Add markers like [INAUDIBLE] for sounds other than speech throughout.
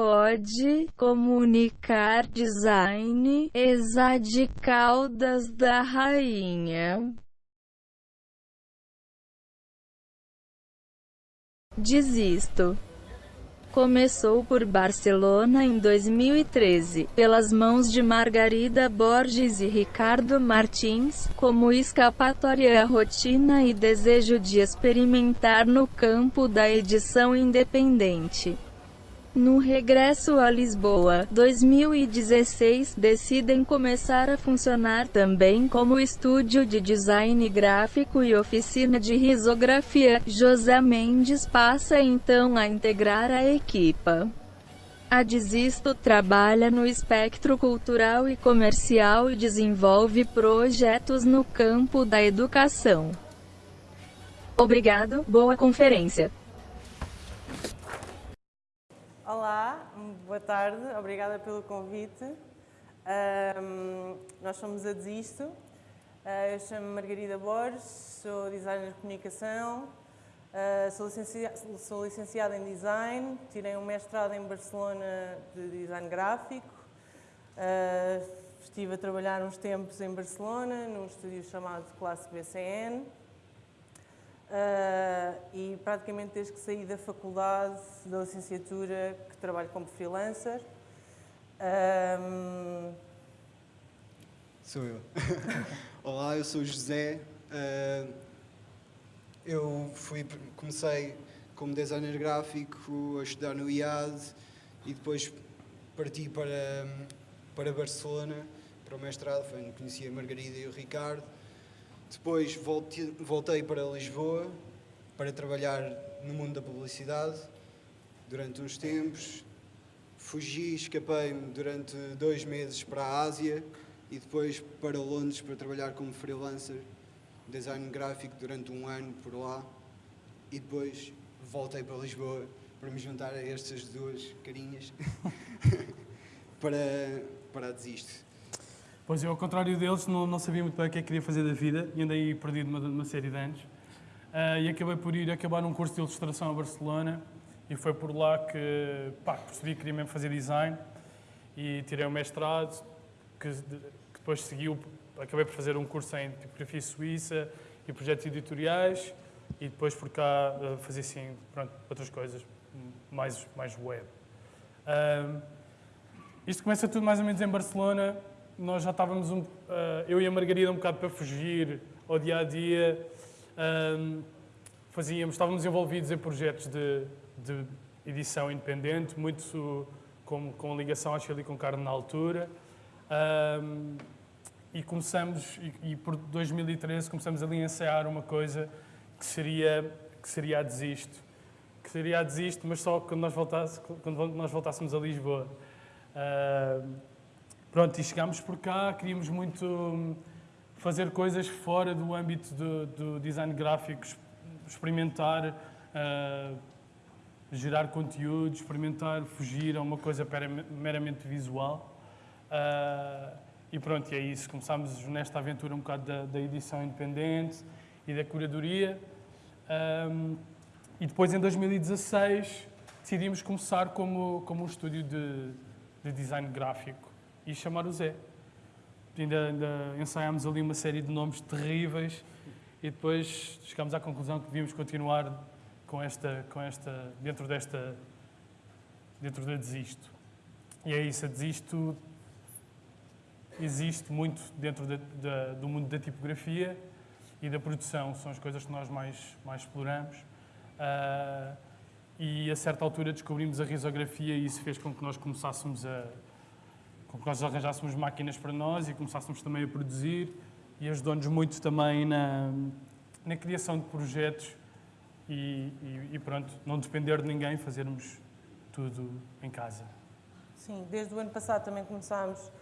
Code, Comunicar Design, Exade Caldas da Rainha. Desisto. Começou por Barcelona em 2013, pelas mãos de Margarida Borges e Ricardo Martins, como escapatória à rotina e desejo de experimentar no campo da edição independente. No regresso a Lisboa, 2016, decidem começar a funcionar também como estúdio de design gráfico e oficina de risografia. José Mendes passa então a integrar a equipa. A Desisto trabalha no espectro cultural e comercial e desenvolve projetos no campo da educação. Obrigado, boa conferência. Olá, boa tarde, obrigada pelo convite. Um, nós somos a Desisto. Uh, eu chamo-me Margarida Borges, sou designer de comunicação, uh, sou, licenciada, sou, licenciada em design, tirei um mestrado em Barcelona de design gráfico. Uh, estive a trabalhar uns tempos em Barcelona, num estúdio chamado Classe BCN. Uh, e praticamente desde que saí da faculdade, da licenciatura, que trabalho como freelancer. Um... Sou eu. [LAUGHS] Olá, eu sou José. Uh, eu fui, comecei como designer gráfico a estudar no IAD e depois parti para, para Barcelona para o mestrado, foi onde conheci a Margarida e o Ricardo depois voltei para Lisboa para trabalhar no mundo da publicidade durante uns tempos. Fugi, escapei-me durante dois meses para a Ásia e depois para Londres para trabalhar como freelancer, design gráfico durante um ano por lá. E depois voltei para Lisboa para me juntar a estas duas carinhas [LAUGHS] para, para a Desisto. Pois eu, ao contrário deles, não, não sabia muito bem o que é que queria fazer da vida e andei perdido uma, uma série de anos. Uh, e acabei por ir acabar um curso de ilustração a Barcelona e foi por lá que pá, percebi que queria mesmo fazer design e tirei o mestrado, que, que depois seguiu, acabei por fazer um curso em tipografia suíça e projetos editoriais e depois por cá uh, fazer sim, pronto, outras coisas, mais, mais web. Uh, isto começa tudo mais ou menos em Barcelona, nós já estávamos, um, uh, eu e a Margarida, um bocado para fugir ao dia a dia. Um, fazíamos, estávamos envolvidos em projetos de, de edição independente, muito com, com ligação à Chile com Carne na altura. Um, e começamos, e, e, por 2013 começamos ali a ensaiar uma coisa que seria, que seria a Desisto. Que seria a Desisto, mas só quando nós, voltasse, quando nós voltássemos a Lisboa. Pronto, e chegámos por cá, queríamos muito fazer coisas fora do âmbito do, do design gráfico, experimentar, uh, gerar conteúdo, experimentar, fugir a uma coisa meramente visual. Uh, e pronto, e é isso. Começámos nesta aventura um bocado da, da edição independente e da curadoria. Um, e depois, em 2016, decidimos começar como, como um estúdio de, de design gráfico e chamar o Zé. Ainda, ainda ensaiámos ali uma série de nomes terríveis e depois chegámos à conclusão que devíamos continuar com esta, com esta, dentro desta, dentro da Desisto. E é isso, a Desisto existe muito dentro do mundo da tipografia e da produção, são as coisas que nós mais, mais exploramos. Uh, e a certa altura descobrimos a risografia e isso fez com que nós começássemos a, com que nós arranjássemos máquinas para nós e começássemos também a produzir e ajudou-nos muito também na, na criação de projetos e, e, e, pronto, não depender de ninguém, fazermos tudo em casa. Sim, desde o ano passado também começámos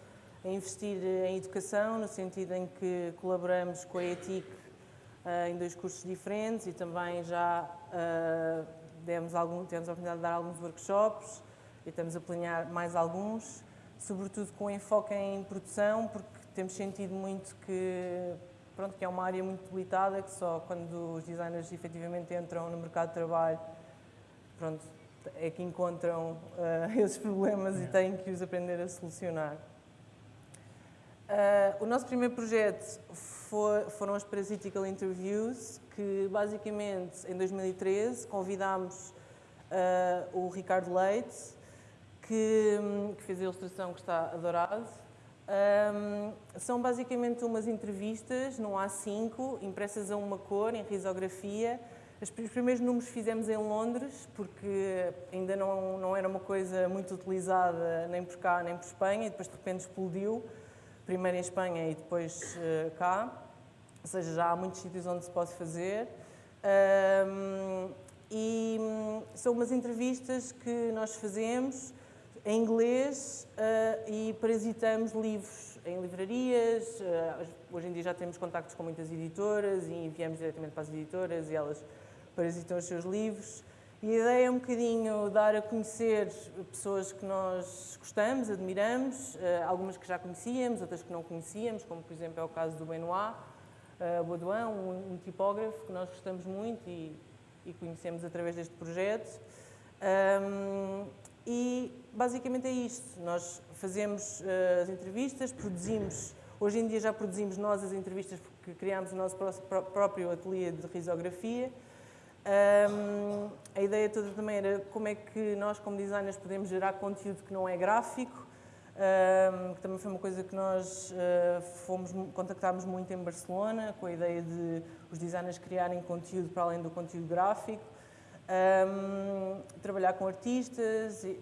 a investir em educação, no sentido em que colaboramos com a ETIC uh, em dois cursos diferentes e também já uh, demos algum, tivemos a oportunidade de dar alguns workshops e estamos a planear mais alguns sobretudo com enfoque em produção, porque temos sentido muito que, pronto, que é uma área muito debilitada, que só quando os designers efetivamente entram no mercado de trabalho, pronto, é que encontram uh, [LAUGHS] esses problemas e têm que os aprender a solucionar. Uh, o nosso primeiro projeto foi, foram as Parasitical Interviews, que basicamente em 2013 convidámos uh, o Ricardo Leite, que, que, fez a ilustração que está adorado. Um, são basicamente umas entrevistas no A5, impressas a uma cor, em risografia, os primeiros números fizemos em Londres, porque ainda não, não era uma coisa muito utilizada nem por cá nem por Espanha, e depois de repente explodiu, primeiro em Espanha e depois uh, cá. Ou seja, já há muitos sítios onde se pode fazer. Um, e um, são umas entrevistas que nós fazemos em inglês uh, e parasitamos livros em livrarias. Uh, hoje em dia já temos contactos com muitas editoras e enviamos diretamente para as editoras e elas parasitam os seus livros. E a ideia é um bocadinho dar a conhecer pessoas que nós gostamos, admiramos, eh, algumas que já conhecíamos, outras que não conhecíamos, como por exemplo é o caso do Benoit uh, Baudouin, um, um, tipógrafo que nós gostamos muito e, e conhecemos através deste projeto. Um, e basicamente é isto, nós fazemos uh, as entrevistas, produzimos, hoje em dia já produzimos nós as entrevistas porque criámos o nosso próprio ateliê de risografia, um, a ideia toda também era como é que nós, como designers, podemos gerar conteúdo que não é gráfico, um, que também foi uma coisa que nós uh, fomos, contactámos muito em Barcelona, com a ideia de os designers criarem conteúdo para além do conteúdo gráfico, um, trabalhar com artistas, e,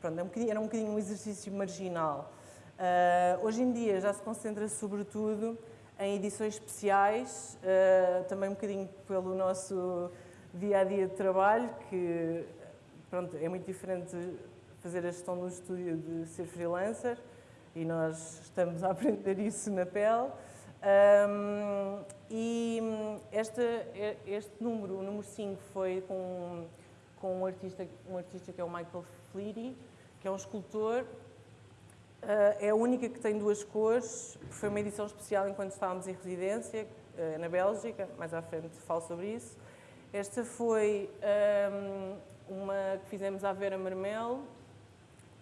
pronto, era um, bocadinho, era um bocadinho um exercício marginal. Uh, hoje em dia já se concentra sobretudo em edições especiais, uh, também um bocadinho pelo nosso dia a dia de trabalho, que pronto, é muito diferente fazer a gestão do estúdio de ser freelancer e nós estamos a [LAUGHS] aprender isso na pele. Um, e este, este número, o número 5, foi com, com um, artista, um artista que é o Michael Fleety, que é um escultor. Uh, é a única que tem duas cores, foi uma edição especial enquanto estávamos em residência uh, na Bélgica, mais à frente falo sobre isso. Esta foi um, uma que fizemos à Vera Marmel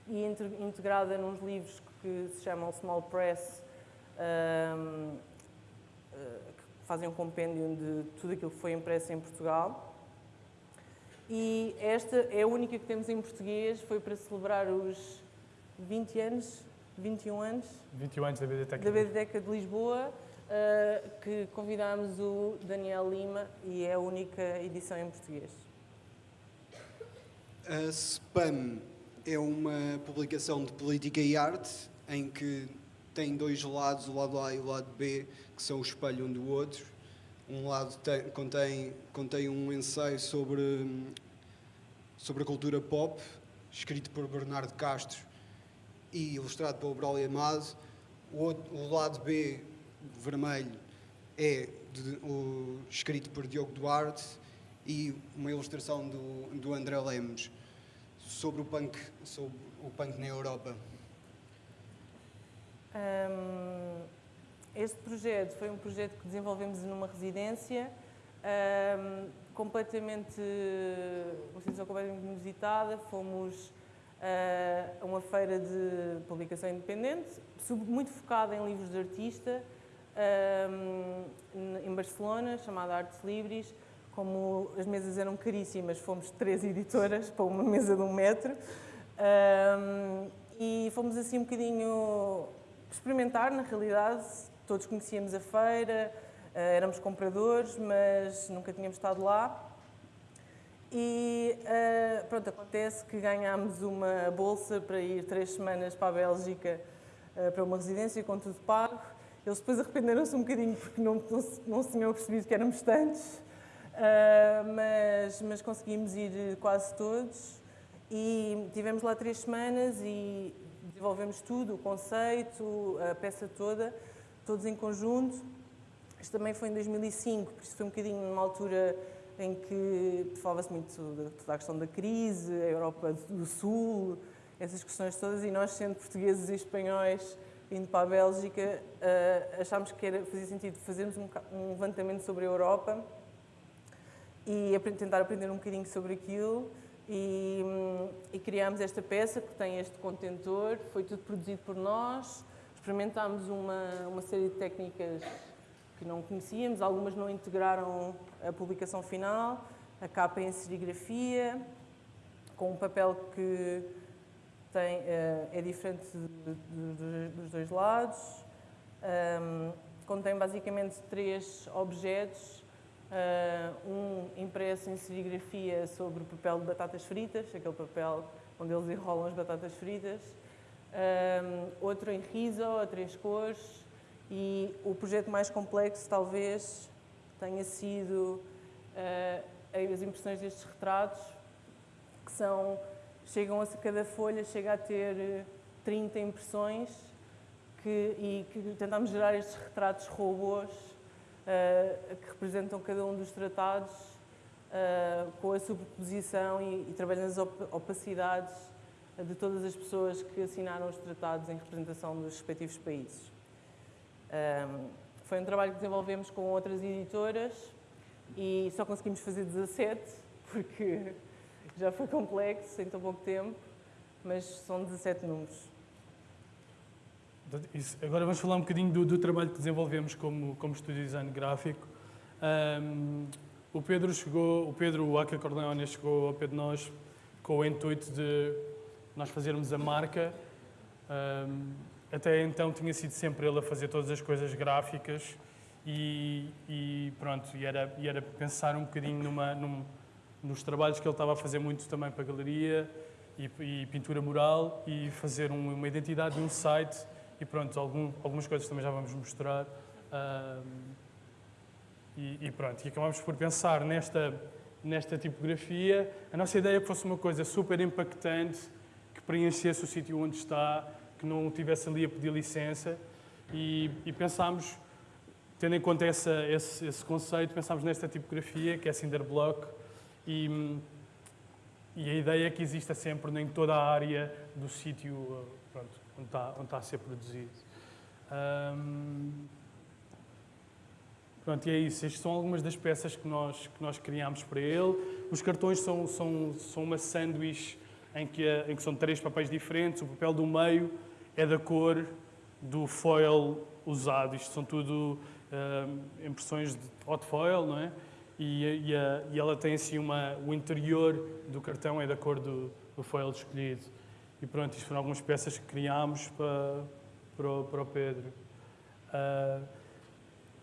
e integrada nos livros que se chamam Small Press, um, que fazem um compêndio de tudo aquilo que foi impresso em Portugal. E esta é a única que temos em português, foi para celebrar os 20 anos, 21 anos, 21 anos da Biblioteca, da Biblioteca de Lisboa uh, que convidámos o Daniel Lima e é a única edição em português. A SPAM é uma publicação de política e arte em que tem dois lados, o lado A e o lado B, que são o espelho um do outro. Um lado tem, contém, contém um ensaio sobre, sobre a cultura pop, escrito por Bernardo Castro e ilustrado pelo Braulio Amado. O, outro, o lado B vermelho é de, o, escrito por Diogo Duarte e uma ilustração do, do André Lemos sobre o punk, sobre o punk na Europa. Um, este projeto foi um projeto que desenvolvemos numa residência um, completamente, uma situação completamente inusitada. Fomos uh, a uma feira de publicação independente, muito focada em livros de artista, um, em Barcelona, chamada Artes Libres. Como as mesas eram caríssimas, fomos três editoras para uma mesa de um metro. Um, e fomos assim um bocadinho experimentar, na realidade. Todos conhecíamos a feira, uh, éramos compradores, mas nunca tínhamos estado lá. E uh, pronto, acontece que ganhámos uma bolsa para ir três semanas para a Bélgica, uh, para uma residência com tudo pago. Eles depois arrependeram-se um bocadinho porque não, não, não se tinham percebido que éramos tantos, mas, mas conseguimos ir quase todos e tivemos lá três semanas e desenvolvemos tudo, o conceito, a peça toda, todos em conjunto. Isto também foi em 2005, por isso foi um bocadinho numa altura em que falava-se muito de toda a questão da crise, a Europa do Sul, essas questões todas, e nós, sendo portugueses e espanhóis, indo para a Bélgica, uh, achámos que fazia sentido fazermos um, levantamento sobre a Europa e tentar aprender um bocadinho sobre aquilo. E, e criámos esta peça que tem este contentor, foi tudo produzido por nós, experimentámos uma, uma série de técnicas que não conhecíamos, algumas não integraram a publicação final, a capa em serigrafia, com um papel que tem, uh, é diferente dos dois lados, um, contém basicamente três objetos, um impresso em serigrafia sobre papel de batatas fritas, aquele papel onde eles enrolam as batatas fritas, um, outro em riso, a três cores, e o projeto mais complexo, talvez, tenha sido uh, as impressões destes retratos, que são, chegam a cada folha chega a ter 30 eh, impressões que, e que tentámos gerar estes retratos robôs que representam cada um dos tratados uh, com a superposição e, e trabalhando as opacidades de todas as pessoas que assinaram os tratados em representação dos respectivos países. Um, foi um trabalho que desenvolvemos com outras editoras e só conseguimos fazer 17, porque [LAUGHS] já foi complexo em tão pouco tempo, mas são 17 números. Isso. Agora vamos falar um bocadinho do, do, trabalho que desenvolvemos como, como estúdio de design gráfico. Um, o Pedro chegou, o Pedro Aca Corleone chegou ao pé de nós com o intuito de nós fazermos a marca um, até então tinha sido sempre ele a fazer todas as coisas gráficas e, e pronto, e era, e era pensar um bocadinho numa, num, nos trabalhos que ele estava a fazer muito também para a galeria e, e pintura mural e fazer um, uma identidade de um site e pronto, algum, algumas coisas também já vamos mostrar. e, e, pronto, e acabamos por pensar nesta, nesta tipografia. A nossa ideia é que fosse uma coisa super impactante, que preenchesse o sítio onde está, que não tivesse ali a pedir licença e, e pensámos, tendo em conta essa, esse, esse, conceito, pensámos nesta tipografia, que é Cinderblock, e, e a ideia é que exista sempre em toda a área do sítio onde, está, onde está a ser produzido. Um, pronto, e é isso. Estas são algumas das peças que nós, que nós criámos para ele. Os cartões são, são, são uma sanduíche em que, em que são três papéis diferentes. O papel do meio é da cor do foil usado. Isto são tudo uh, impressões de hot foil, não é? E, e, a, e, ela tem assim uma... O interior do cartão é da cor do, do foil escolhido. E pronto, isto foram algumas peças que criámos para, para, o, para o Pedro. Uh,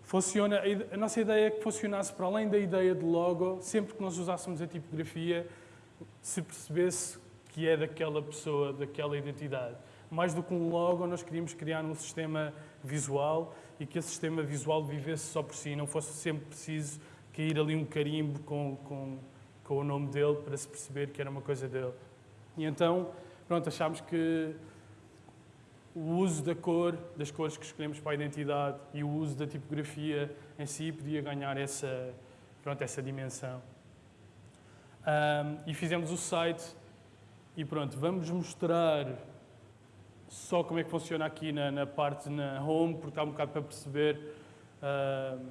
funciona, a nossa ideia é que funcionasse para além da ideia de logo, sempre que nós usássemos a tipografia, se percebesse que é daquela pessoa, daquela identidade mais do que um logo, nós queríamos criar um sistema visual e que esse sistema visual vivesse só por si, não fosse sempre preciso cair ali um carimbo com, com, com o nome dele para se perceber que era uma coisa dele. E então, pronto, achámos que o uso da cor, das cores que escolhemos para a identidade e o uso da tipografia em si podia ganhar essa, pronto, essa dimensão. Um, e fizemos o site e pronto, vamos mostrar só como é que funciona aqui na, na parte na home, porque está um bocado para perceber uh,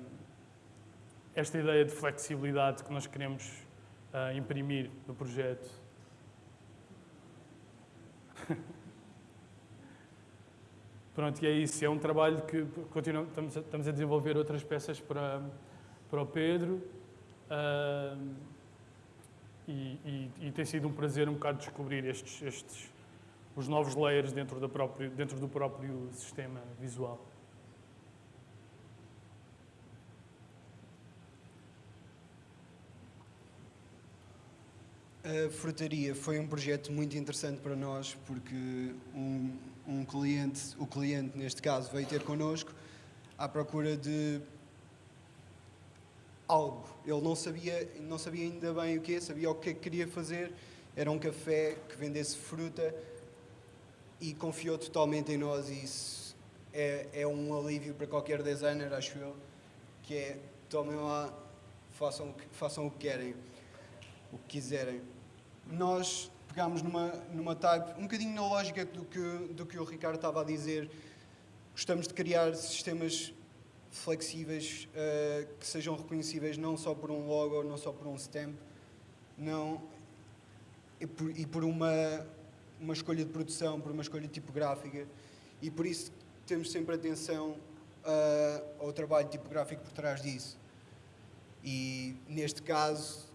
esta ideia de flexibilidade que nós queremos uh, imprimir no projeto. [LAUGHS] Pronto, e é isso. É um trabalho que continuamos, estamos, a, desenvolver outras peças para, para o Pedro. Uh, e, e, e, tem sido um prazer um bocado descobrir estes, estes os novos layers dentro, da próprio, dentro do próprio sistema visual. A frutaria foi um projeto muito interessante para nós porque um, um cliente, o cliente neste caso, veio ter connosco à procura de algo. Ele não sabia, não sabia ainda bem o que, sabia o que queria fazer. Era um café que vendesse fruta e confiou totalmente em nós e isso é, é um alívio para qualquer designer, acho eu, que é tomem lá, façam, façam o que querem, o que quiserem. Nós pegámos numa, numa type, um bocadinho na lógica do que, do que o Ricardo estava a dizer, gostamos de criar sistemas flexíveis uh, que sejam reconhecíveis não só por um logo, não só por um stamp, não e por, e por uma, uma escolha de produção, por uma escolha tipográfica, e por isso temos sempre atenção uh, ao trabalho tipográfico por trás disso. E neste caso,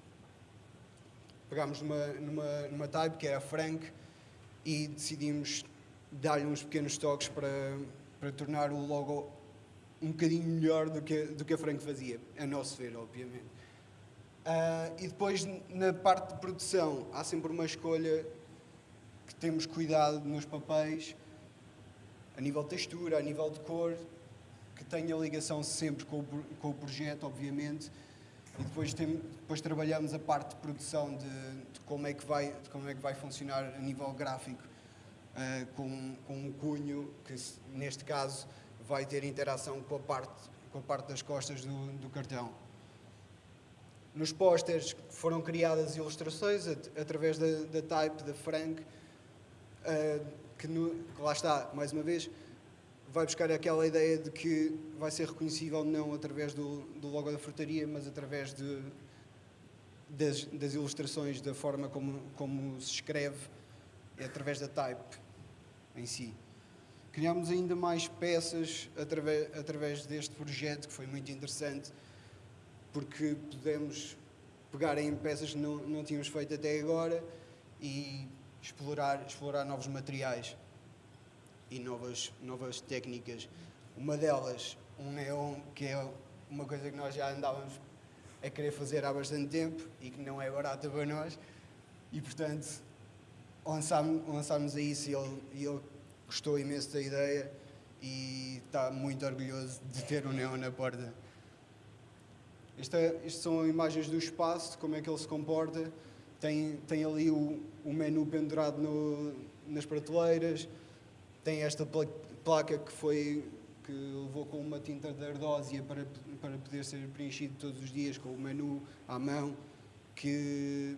pegámos numa, numa, numa type que era Frank e decidimos dar-lhe uns pequenos toques para, para tornar o logo um bocadinho melhor do que, do que a Frank fazia, a nosso ver, obviamente. Uh, e depois, na parte de produção, há sempre uma escolha que temos cuidado nos papéis, a nível de textura, a nível de cor, que tenha ligação sempre com o, com o projeto, obviamente, e depois, tem, depois trabalhamos a parte de produção de, de, como é que vai, de como é que vai funcionar a nível gráfico uh, com, com um cunho que, neste caso, vai ter interação com a parte, com a parte das costas do, do cartão. Nos pósteres foram criadas ilustrações at, através da, da type da Frank, uh, que, no, que lá está, mais uma vez, vai buscar aquela ideia de que vai ser reconhecível não através do, do logo da frutaria, mas através de, das, das, ilustrações, da forma como, como se escreve, através da type em si. Criámos ainda mais peças através, através deste projeto, que foi muito interessante, porque pudemos pegar em peças que não, não tínhamos feito até agora e explorar, explorar novos materiais e novas, novas técnicas. Uma delas, um neon, que é uma coisa que nós já andávamos a querer fazer há bastante tempo e que não é barata para nós. E, portanto, lançámos, a isso e ele, ele gostou imenso da ideia e está muito orgulhoso de ter um neon na porta. É, isto são imagens do espaço, como é que ele se comporta. Tem, tem ali o, o menu pendurado no, nas prateleiras, tem esta placa que foi que levou com uma tinta de ardósia para, para poder ser preenchido todos os dias com o menu à mão, que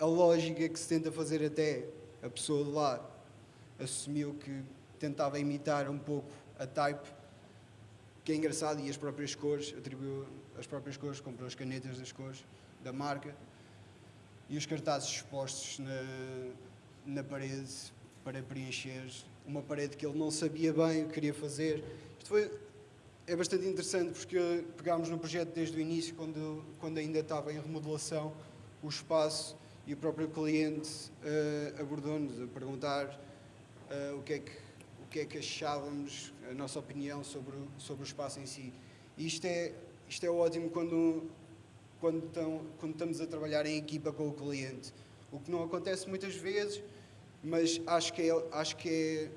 a lógica que se tenta fazer até a pessoa de lá assumiu que tentava imitar um pouco a type, que é engraçado, e as próprias cores, atribuiu as próprias cores, comprou as canetas das cores da marca, e os cartazes expostos na, na parede para preencher uma parede que ele não sabia bem o que queria fazer. Isto foi, é bastante interessante porque pegámos no projeto desde o início, quando, quando ainda estava em remodelação, o espaço e o próprio cliente uh, abordou-nos a perguntar uh, o, que é que, o que é que achávamos, a nossa opinião sobre, o, sobre o espaço em si. E isto é, isto é ótimo quando, quando, estão, quando estamos a trabalhar em equipa com o cliente. O que não acontece muitas vezes mas acho que é, acho que é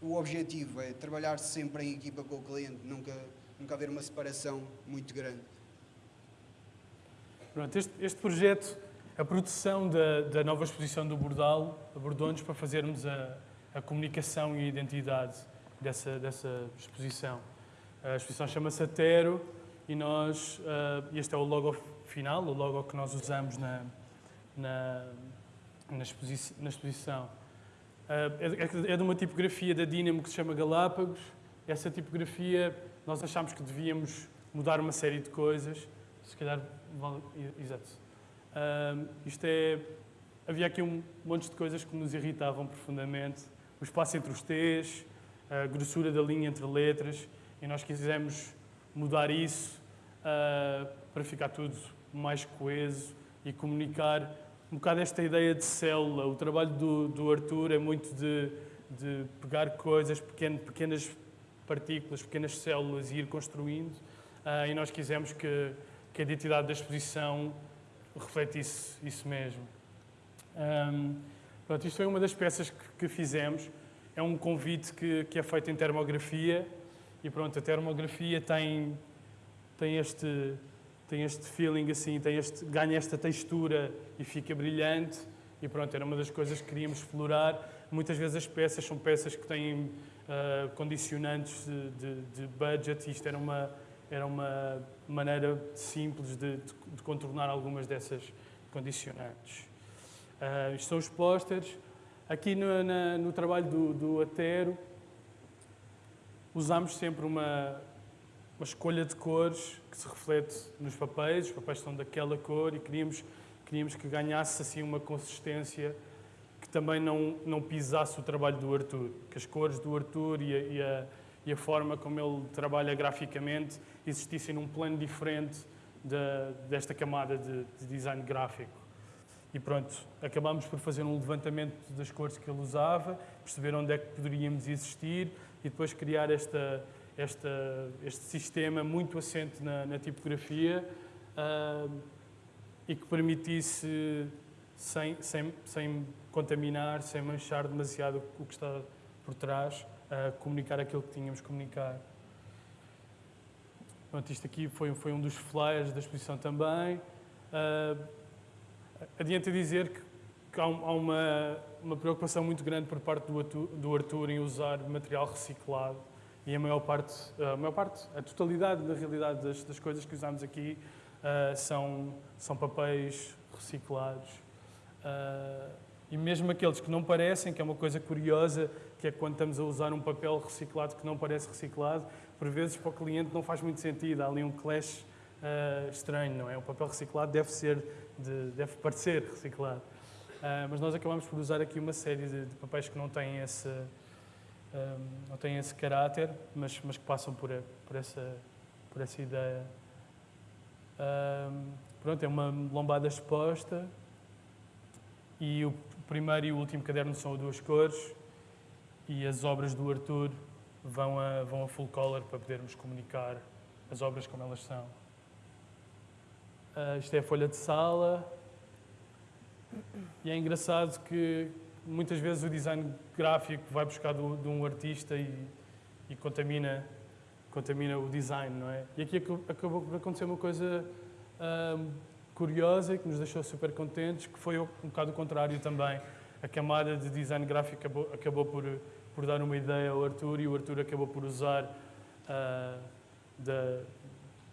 o objetivo, é trabalhar sempre em equipa com o cliente, nunca, nunca haver uma separação muito grande. Pronto, este, este projeto, a produção da, da nova exposição do Bordal, abordou-nos para fazermos a, a comunicação e a identidade dessa, dessa exposição. A exposição chama-se Atero e nós, uh, este é o logo final, o logo que nós usamos na, na na, exposi na exposição. Uh, é, de uma tipografia da Dynamo que se chama Galápagos. Essa tipografia, nós achámos que devíamos mudar uma série de coisas. Se calhar, exato. Uh, isto é, havia aqui um monte de coisas que nos irritavam profundamente. O espaço entre os T's, a grossura da linha entre letras, e nós quisemos mudar isso uh, para ficar tudo mais coeso e comunicar um bocado esta ideia de célula. O trabalho do, do Arthur é muito de, de pegar coisas, pequeno, pequenas partículas, pequenas células e ir construindo. Uh, e nós quisemos que, que a identidade da exposição refletisse isso mesmo. Um, pronto, isto foi uma das peças que, que fizemos. É um convite que, que, é feito em termografia e pronto, a termografia tem, tem este tem este feeling assim, tem este, ganha esta textura e fica brilhante. E pronto, era uma das coisas que queríamos explorar. Muitas vezes as peças são peças que têm uh, condicionantes de, de, de, budget e isto era uma, era uma maneira simples de, de contornar algumas dessas condicionantes. Uh, isto são os pósteres. Aqui no, na, no trabalho do, do Atero, usamos sempre uma, uma escolha de cores que se reflete nos papéis, os papéis são daquela cor e queríamos queríamos que ganhasse assim uma consistência que também não, não pisasse o trabalho do Arthur, que as cores do Arthur e a, e a, e a forma como ele trabalha graficamente existissem num plano diferente de, desta camada de, de design gráfico. E pronto, acabámos por fazer um levantamento das cores que ele usava, perceber onde é que poderíamos existir e depois criar esta, esta, este sistema muito assente na, na tipografia uh, e que permitisse, sem, sem, sem contaminar, sem manchar demasiado o que está por trás, uh, comunicar aquilo que tínhamos que comunicar. Pronto, isto aqui foi, foi um dos flyers da exposição também. Uh, adianta dizer que, que há, uma, uma, preocupação muito grande por parte do do Arthur, em usar material reciclado e a maior parte, a maior parte, a totalidade da realidade das, das coisas que usamos aqui uh, são, são papéis reciclados. Uh, e mesmo aqueles que não parecem, que é uma coisa curiosa, que é quando estamos a usar um papel reciclado que não parece reciclado, por vezes para o cliente não faz muito sentido, há ali um clash uh, estranho, não é? O papel reciclado deve ser, de, deve parecer reciclado. Mas nós acabamos por usar aqui uma série de, de papéis que não têm esse, um, não têm esse caráter, mas, mas que passam por, por, essa, por essa ideia. Um, pronto, é uma lombada exposta e o primeiro e o último caderno são a duas cores e as obras do Arthur vão a, vão a full color para podermos comunicar as obras como elas são. Uh, isto é a folha de sala. E é engraçado que muitas vezes o design gráfico vai buscar do, de um artista e, e, contamina, contamina o design, não é? E aqui acabou por acontecer uma coisa uh, curiosa e que nos deixou super contentes, que foi um bocado o contrário também. A camada de design gráfico acabou, acabou por por dar uma ideia ao Arthur e o Arthur acabou por usar uh, da,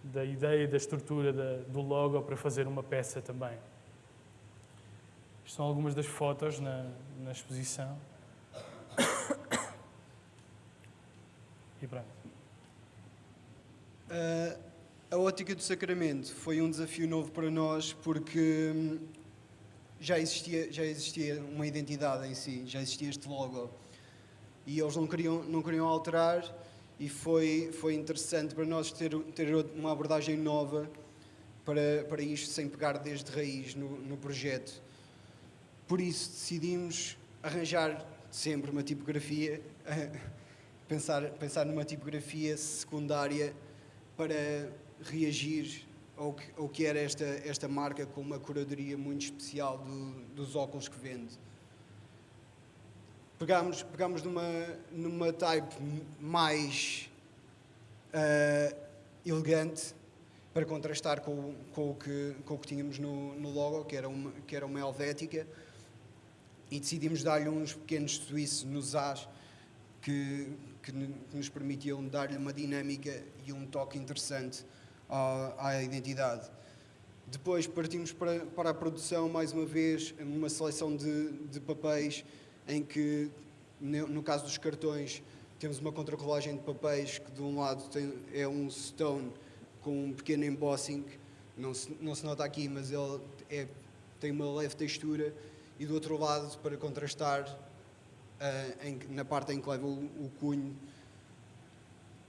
da ideia e da estrutura da, do logo para fazer uma peça também. Estas são algumas das fotos na, na exposição. Uh, a ótica do sacramento foi um desafio novo para nós porque hum, já existia, já existia uma identidade em si, já existia este logo e eles não queriam, não queriam alterar e foi, foi interessante para nós ter, ter uma abordagem nova para, para isto, sem pegar desde raiz no, no projeto. Por isso decidimos arranjar sempre uma tipografia, [LAUGHS] pensar, pensar numa tipografia secundária para reagir ao que, ao que era esta, esta marca com uma curadoria muito especial do, dos óculos que vende. Pegámos, pegámos numa, numa type mais uh, elegante para contrastar com, com, o que, com o que tínhamos no, no logo, que era, uma, que era uma helvética, e decidimos dar-lhe uns pequenos suíços nos As que, que, nos permitiam dar-lhe uma dinâmica e um toque interessante à, à identidade. Depois partimos para, para a produção, mais uma vez, uma seleção de, de papéis em que, no caso dos cartões, temos uma contracolagem de papéis que de um lado tem, é um stone com um pequeno embossing, não se, não se nota aqui, mas ele é, tem uma leve textura, e do outro lado, para contrastar, em, na parte em que leva o, o cunho,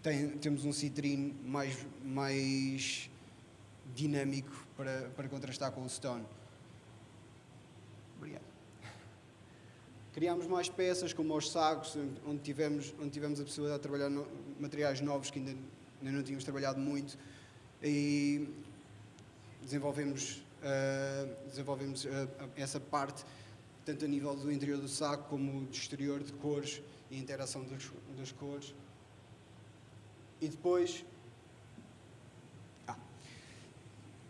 tem, temos um citrino mais, mais dinâmico para, para contrastar com o stone. Obrigado. Criámos mais peças, como os sacos, onde tivemos, onde tivemos a possibilidade de trabalhar no, materiais novos que ainda, ainda, não tínhamos trabalhado muito. E desenvolvemos, uh, desenvolvemos uh, essa parte, tanto a nível do interior do saco, como do exterior, de cores e interação das, cores. E depois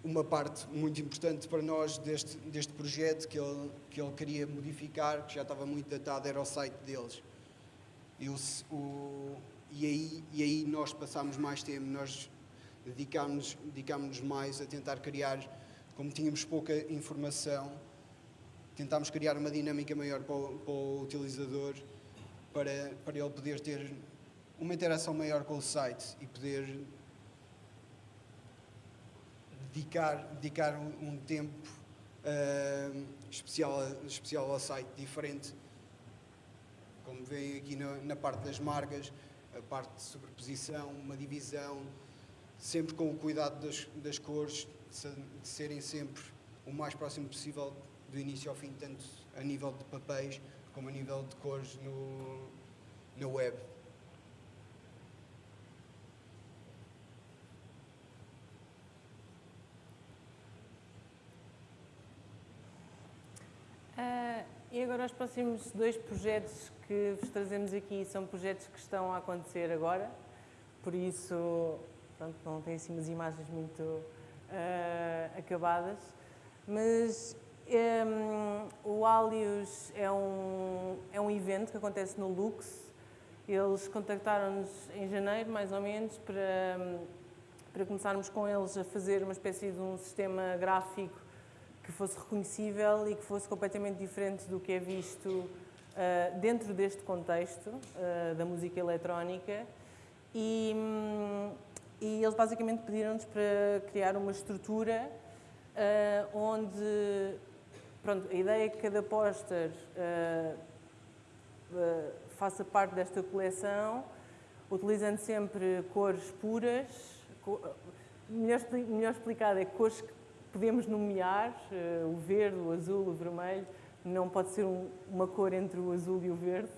uma parte muito importante para nós deste, deste projeto que ele, que ele queria modificar, que já estava muito datado, era o site deles. E, o, o, e, aí, e aí nós passámos mais tempo, nós dedicámos-nos dedicámos mais a tentar criar, como tínhamos pouca informação, tentámos criar uma dinâmica maior para o, para o utilizador, para, para ele poder ter uma interação maior com o site e poder dedicar, dedicar um, tempo uh, especial, especial ao site, diferente. Como veem aqui na, na parte das marcas, a parte de sobreposição, uma divisão, sempre com o cuidado das, das cores, de serem sempre o mais próximo possível do início ao fim, tanto a nível de papéis como a nível de cores no, no web. Uh, e agora os próximos dois projetos que vos trazemos aqui são projetos que estão a acontecer agora, por isso pronto, não tem assim umas imagens muito uh, acabadas, mas um, o Alius é um, é um evento que acontece no Lux. Eles contactaram-nos em janeiro, mais ou menos, para, para começarmos com eles a fazer uma espécie de um sistema gráfico que fosse reconhecível e que fosse completamente diferente do que é visto uh, dentro deste contexto uh, da música eletrónica. E, um, e eles basicamente pediram-nos para criar uma estrutura uh, onde Pronto, a ideia é que cada póster uh, uh, faça parte desta coleção, utilizando sempre cores puras, co melhor, melhor explicado é cores que podemos nomear, uh, o verde, o azul, o vermelho, não pode ser um, uma cor entre o azul e o verde.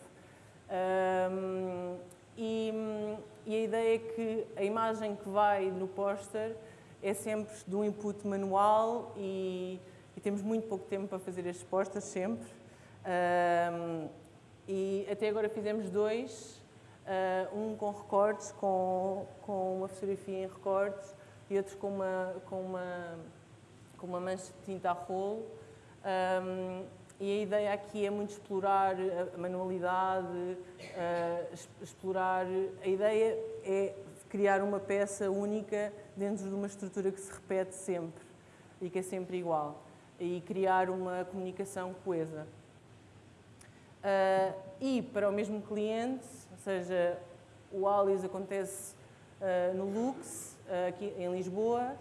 Um, e, e, a ideia é que a imagem que vai no póster é sempre de um input manual e e temos muito pouco tempo para fazer as respostas, sempre. Um, e até agora fizemos dois, uh, um com recortes, com, com uma fotografia em recortes, e outro com uma, com uma, com uma mancha de tinta a rolo. Um, e a ideia aqui é muito explorar a manualidade, uh, explorar. A ideia é criar uma peça única dentro de uma estrutura que se repete sempre e que é sempre igual e criar uma comunicação coesa. Uh, e para o mesmo cliente, ou seja, o Alias acontece uh, no Lux, uh, aqui em Lisboa,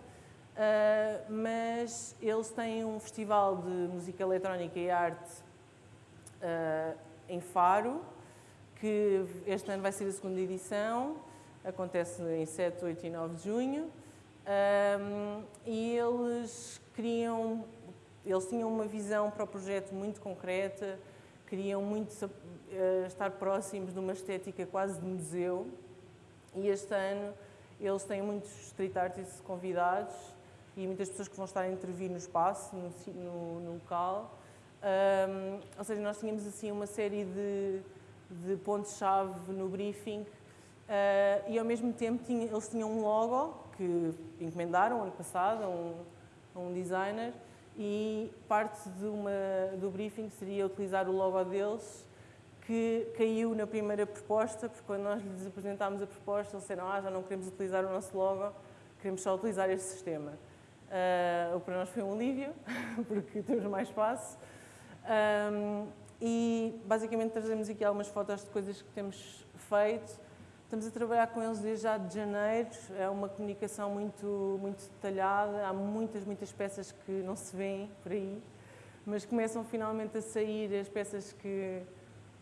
mas eles têm um festival de música eletrónica e arte em Faro, que este ano vai ser a segunda edição, acontece em 7, 8 e 9 de junho, e eles criam eles tinham uma visão para o projeto muito concreta, queriam muito uh, estar próximos de uma estética quase de museu e este ano eles têm muitos street artists convidados e muitas pessoas que vão estar a intervir no espaço, no, no, no local. Um, ou seja, nós tínhamos assim uma série de, de pontos-chave no briefing uh, e ao mesmo tempo tinha, eles tinham um logo que encomendaram ano passado a um, a um designer e parte de uma, do briefing seria utilizar o logo deles, que caiu na primeira proposta, porque quando nós lhes apresentámos a proposta, eles disseram ah, já não queremos utilizar o nosso logo, queremos só utilizar este sistema. Uh, o para nós foi um alívio, [LAUGHS] porque temos mais espaço. Um, e basicamente trazemos aqui algumas fotos de coisas que temos feito Estamos a trabalhar com eles desde já de janeiro, é uma comunicação muito, muito detalhada, há muitas, muitas peças que não se vêem por aí, mas começam finalmente a sair as peças que,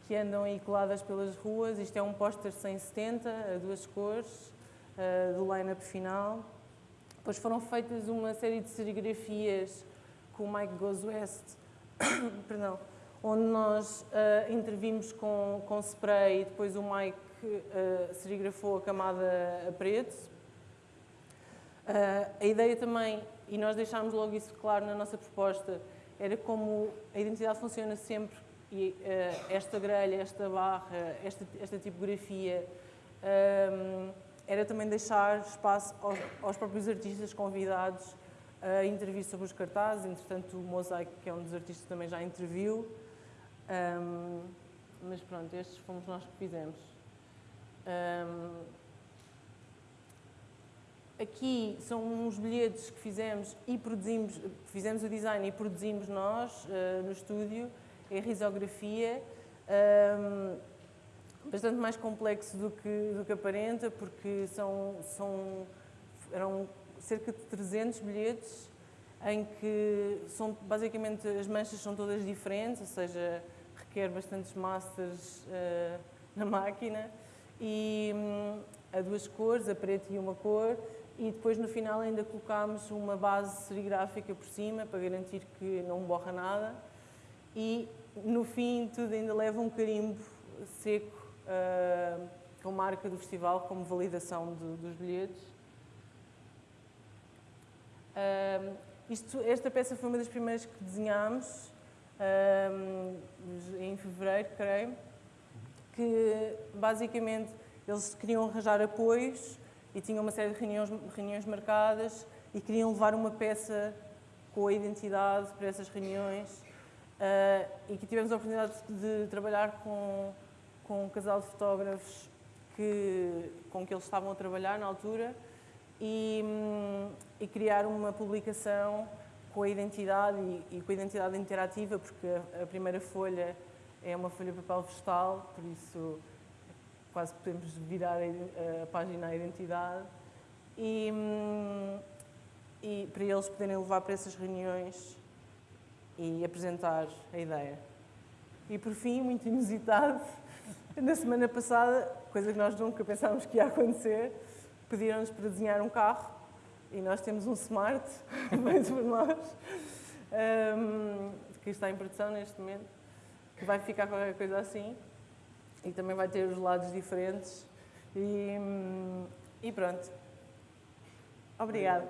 que andam aí coladas pelas ruas. Isto é um póster 170, a duas cores, uh, do line-up final. Depois foram feitas uma série de serigrafias com o Mike Goes West, [COUGHS] perdão, onde nós uh, intervimos com, com spray e depois o Mike que uh, serigrafou a camada a preto. Uh, a ideia também, e nós deixámos logo isso claro na nossa proposta, era como a identidade funciona sempre e uh, esta grelha, esta barra, esta, esta tipografia, um, era também deixar espaço aos, aos, próprios artistas convidados a intervir sobre os cartazes. Entretanto, o Mosaic, que é um dos artistas, também já interviu. Um, mas pronto, estes fomos nós que fizemos. Um, aqui são uns bilhetes que fizemos e produzimos, fizemos o design e produzimos nós uh, no estúdio, é risografia, um, bastante mais complexo do que, do que aparenta, porque são, são, eram cerca de 300 bilhetes em que são, basicamente as manchas são todas diferentes, ou seja, requer bastantes masters uh, na máquina e um, a duas cores, a preto e uma cor, e depois no final ainda colocámos uma base serigráfica por cima para garantir que não borra nada e no fim tudo ainda leva um carimbo seco uh, com marca do festival como validação dos bilhetes. Uh, isto, esta peça foi uma das primeiras que desenhámos uh, em fevereiro, creio, que basicamente eles queriam arranjar apoios e tinham uma série de reuniões, reuniões marcadas e queriam levar uma peça com a identidade para essas reuniões uh, e que tivemos a oportunidade de, trabalhar com, com um casal de fotógrafos que, com que eles estavam a trabalhar na altura e, hum, e criar uma publicação com a identidade e, e, com a identidade interativa, porque a, a primeira folha é uma folha de papel vegetal, por isso quase podemos virar a, a página à identidade. E, hum, e para eles poderem levar para essas reuniões e apresentar a ideia. E por fim, muito inusitado, [LAUGHS] na semana passada, coisa que nós nunca pensávamos que ia acontecer, pediram-nos para desenhar um carro e nós temos um Smart, [LAUGHS] feito por nós, um, que está em produção neste momento, vai ficar qualquer coisa assim e também vai ter os lados diferentes. E, e pronto. Obrigada.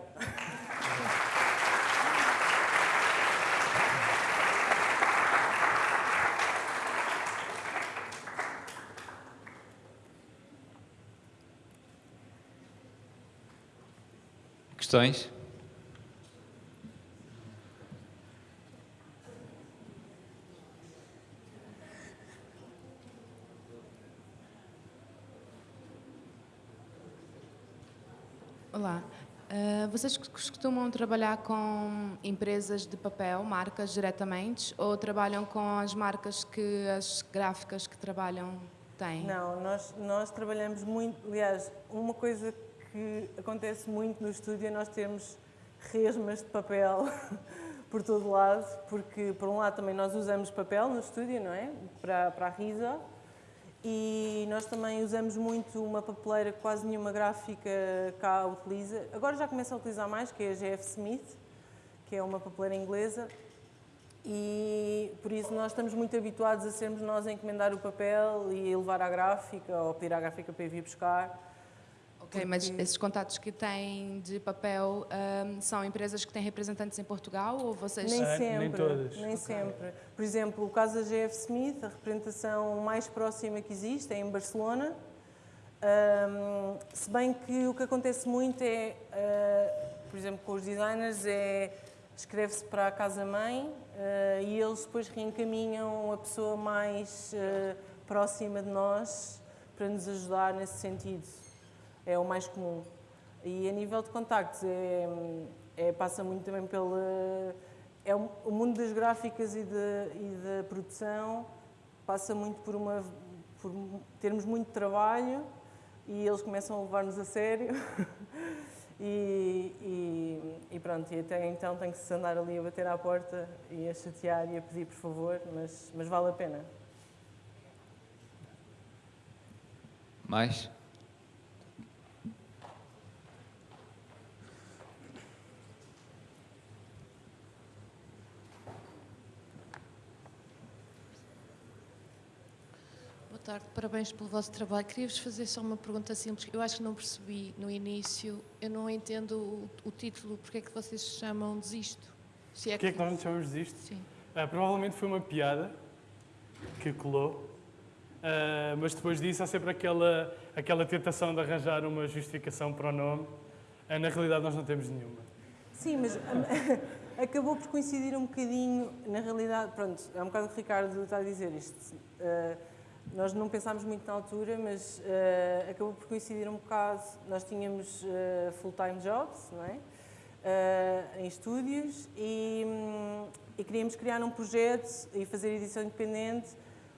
Questões? Olá. Uh, vocês costumam trabalhar com empresas de papel, marcas diretamente, ou trabalham com as marcas que as gráficas que trabalham têm? Não, nós, nós trabalhamos muito. Aliás, uma coisa que acontece muito no estúdio é nós termos resmas de papel [LAUGHS] por todo lado, porque, por um lado, também nós usamos papel no estúdio, não é? Para, para a risa e nós também usamos muito uma papeleira que quase nenhuma gráfica cá utiliza. Agora já começa a utilizar mais, que é a GF Smith, que é uma papeleira inglesa. E por isso nós estamos muito habituados a sermos nós a encomendar o papel e a levar à gráfica ou pedir à gráfica para ir buscar. Ok, mas esses contatos que têm de papel um, são empresas que têm representantes em Portugal ou vocês... Nem sempre, nem todas. Nem okay. sempre. Por exemplo, o caso da GF Smith, a representação mais próxima que existe é em Barcelona, um, se bem que o que acontece muito é, uh, por exemplo, com os designers, é escreve-se para a casa-mãe uh, e eles depois reencaminham a pessoa mais uh, próxima de nós para nos ajudar nesse sentido é o mais comum. E a nível de contactos, é, é passa muito também pela... É o mundo das gráficas e, de, e da produção passa muito por, uma, por termos muito trabalho e eles começam a levar-nos a sério. [LAUGHS] e, e, e, pronto, e até então tem que se andar ali a bater à porta e a chatear e a pedir por favor, mas, mas vale a pena. Mais? Tarde, parabéns pelo vosso trabalho. Queria-vos fazer só uma pergunta simples. Eu acho que não percebi no início, eu não entendo o, o título, porque é que vocês se chamam Desisto? Se é que... que é que nós nos chamamos Desisto? Sim. Ah, provavelmente foi uma piada que colou, ah, mas depois disso há sempre aquela, aquela tentação de arranjar uma justificação para o nome. Ah, na realidade nós não temos nenhuma. Sim, mas [LAUGHS] acabou por coincidir um bocadinho, na realidade, pronto, é um bocado o que o Ricardo está a dizer isto. Uh, nós não pensámos muito na altura, mas uh, acabou por coincidir um bocado. Nós tínhamos uh, full-time jobs, não é? Uh, em estúdios e, um, e, queríamos criar um projeto e fazer edição independente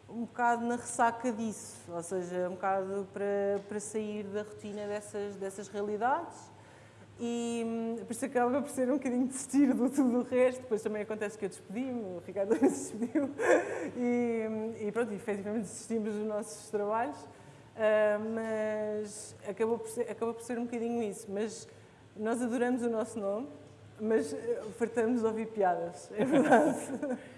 um bocado na ressaca disso, ou seja, um bocado para, para sair da rotina dessas, dessas realidades E hum, por isso acaba por ser um bocadinho desistir do tudo o resto. Depois também acontece que eu despedi-me, o Ricardo [LAUGHS] despediu. E, hum, e pronto, efetivamente desistimos dos nossos trabalhos. Uh, mas acabou por, ser, acabou por ser um bocadinho isso. Mas nós adoramos o nosso nome, mas eh, fartamos de ouvir piadas, é verdade. [LAUGHS]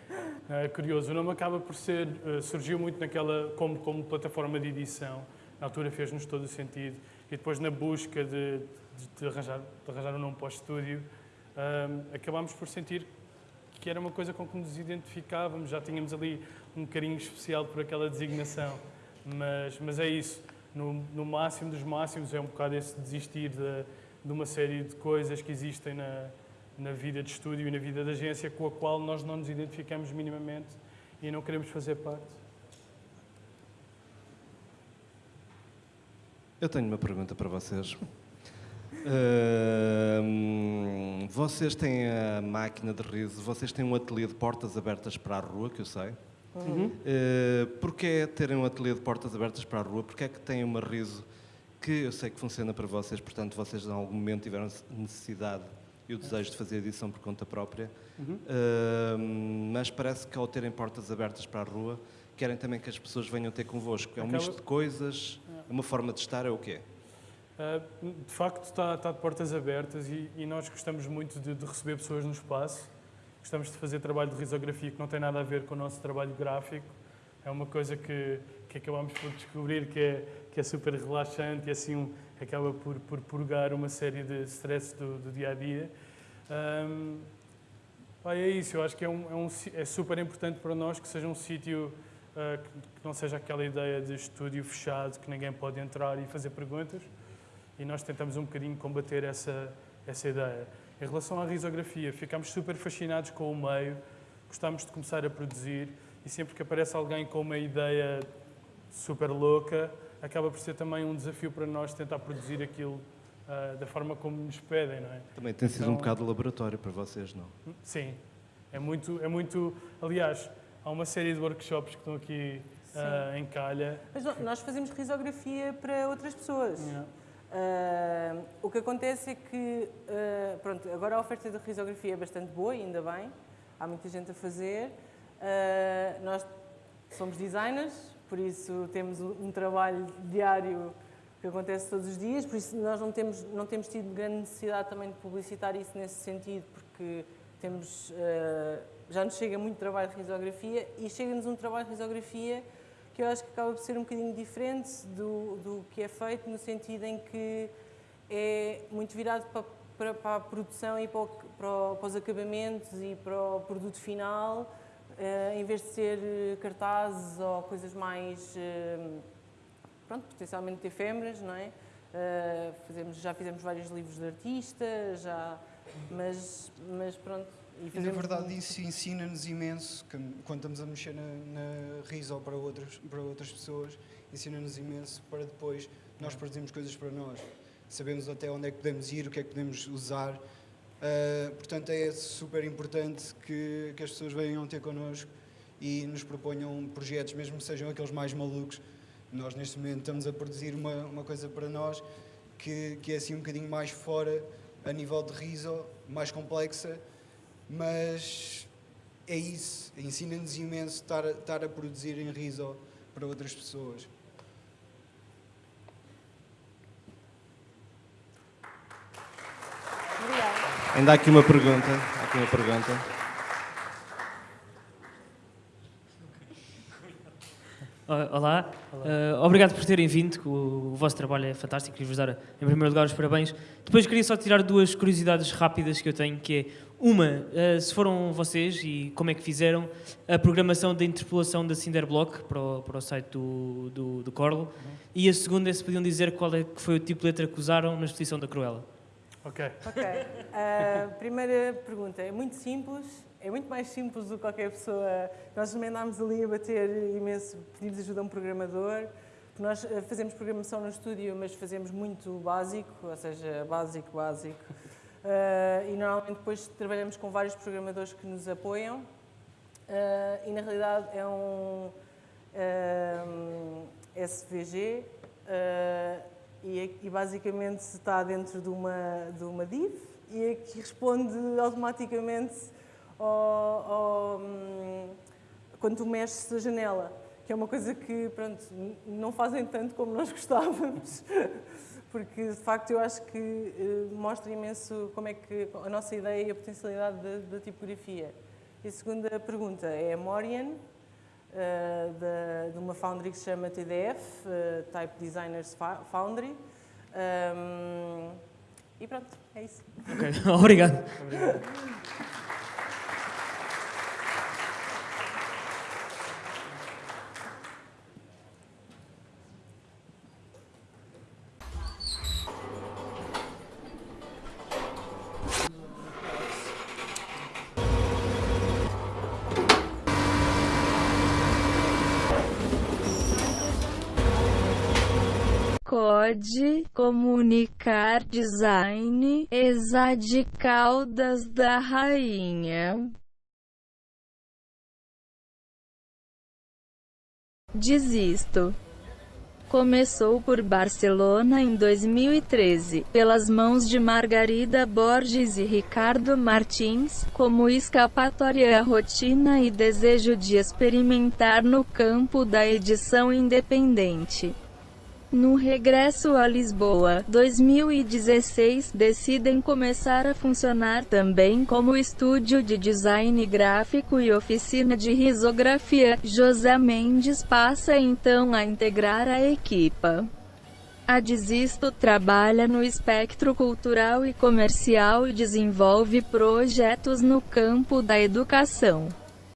É curioso, o nome acaba por ser, uh, surgiu muito naquela, como, como plataforma de edição, na altura fez-nos todo o sentido, e depois na busca de, de, de arranjar, de arranjar um nome para o estúdio, um, acabámos por sentir que era uma coisa com que nos identificávamos, já tínhamos ali um carinho especial por aquela designação, mas, mas é isso, no, no máximo dos máximos é um bocado esse desistir de, de uma série de coisas que existem na, na vida de estúdio e na vida da agência com a qual nós não nos identificamos minimamente e não queremos fazer parte. Eu tenho uma pergunta para vocês. Uh, vocês têm a máquina de riso, vocês têm um ateliê de portas abertas para a rua, que eu sei. Uhum. Uh, Porquê terem um ateliê de portas abertas para a rua? Porquê é que têm uma riso que eu sei que funciona para vocês, portanto vocês em algum momento tiveram necessidade e o desejo de fazer edição por conta própria, uhum. uh, mas parece que ao terem portas abertas para a rua, querem também que as pessoas venham ter convosco. É um Acaba... misto de coisas, é uma forma de estar, é o quê? Uh, de facto, está, está, de portas abertas e, e nós gostamos muito de, de, receber pessoas no espaço. Gostamos de fazer trabalho de risografia que não tem nada a ver com o nosso trabalho gráfico. É uma coisa que, que acabamos por descobrir que é, que é super relaxante e assim um, acaba por, por purgar uma série de stress do, do dia a dia. Um, é isso, eu acho que é, um, é, um, é, super importante para nós que seja um sítio uh, que, que, não seja aquela ideia de estúdio fechado, que ninguém pode entrar e fazer perguntas. E nós tentamos um bocadinho combater essa, essa ideia. Em relação à risografia, ficamos super fascinados com o meio, gostamos de começar a produzir e sempre que aparece alguém com uma ideia super louca, acaba por ser também um desafio para nós tentar produzir aquilo uh, da forma como nos pedem, não é? Também tem sido então, um bocado de laboratório para vocês, não? Sim, é muito, é muito... Aliás, há uma série de workshops que estão aqui uh, em calha. Mas nós fazemos risografia para outras pessoas. Yeah. Uh, o que acontece é que, uh, pronto, agora a oferta de risografia é bastante boa, ainda bem, há muita gente a fazer. Uh, nós somos designers, por isso temos um trabalho diário que acontece todos os dias, por isso nós não temos, não temos tido grande necessidade também de publicitar isso nesse sentido, porque temos, já nos chega muito trabalho de risografia e chega-nos um trabalho de risografia que eu acho que acaba por ser um bocadinho diferente do, do que é feito, no sentido em que é muito virado para, para, para a produção e para, o, para, para os acabamentos e para o produto final, Uh, em vez de ser eh, cartazes ou coisas mais, uh, pronto, potencialmente efêmeras, não é? Uh, fazemos, já fizemos vários livros de artistas, já, mas, mas pronto. E, na verdade isso ensina-nos imenso, quando estamos a mexer na, na RISO para outras, para outras pessoas, ensina-nos imenso para depois nós produzirmos coisas para nós. Sabemos até onde é que podemos ir, o que é que podemos usar, Uh, portanto, é super importante que, que as pessoas venham ter connosco e nos proponham projetos, mesmo que sejam aqueles mais malucos. Nós, neste momento, estamos a produzir uma, uma coisa para nós que, que é assim um bocadinho mais fora a nível de riso, mais complexa, mas é isso, ensina-nos imenso estar, estar a produzir em riso para outras pessoas. Ainda há aqui uma pergunta. Há aqui uma pergunta. Olá, uh, obrigado por terem vindo, o, o, vosso trabalho é fantástico, queria vos dar em primeiro lugar os parabéns. Depois queria só tirar duas curiosidades rápidas que eu tenho, que é uma, uh, se foram vocês e como é que fizeram a programação da interpolação da Cinderblock para o, para o site do, do, do Corlo, uhum. e a segunda é se podiam dizer qual é que foi o tipo de letra que usaram na exposição da Cruella. Ok. Ok. Uh, primeira pergunta. É muito simples. É muito mais simples do que qualquer pessoa. Nós também andámos ali a bater imenso, pedimos ajuda a um programador. Nós ah, fazemos programação no estúdio, mas fazemos muito básico, ou seja, básico, básico. Uh, e normalmente depois trabalhamos com vários programadores que nos apoiam. Uh, e na realidade é um, um SVG e, e, basicamente está dentro de uma, de uma div e que responde automaticamente ao, ao, hum, quando tu mexes a janela, que é uma coisa que pronto, não fazem tanto como nós [LAUGHS] gostávamos, porque de facto eu acho que uh, mostra imenso como é que a nossa ideia e a potencialidade da, da tipografia. E a segunda pergunta é a Morian, uh, de, de, uma foundry que se chama TDF, uh, eh, Type Designers Foundry. Um, e pronto, é isso. Ok, [LAUGHS] obrigado. obrigado. Pode comunicar design de caudas da rainha. Desisto. Começou por Barcelona em 2013, pelas mãos de Margarida Borges e Ricardo Martins, como escapatória à rotina e desejo de experimentar no campo da edição independente. No regresso a Lisboa, 2016, decidem começar a funcionar também como estúdio de design gráfico e oficina de risografia. José Mendes passa então a integrar a equipa. A Desisto trabalha no espectro cultural e comercial e desenvolve projetos no campo da educação.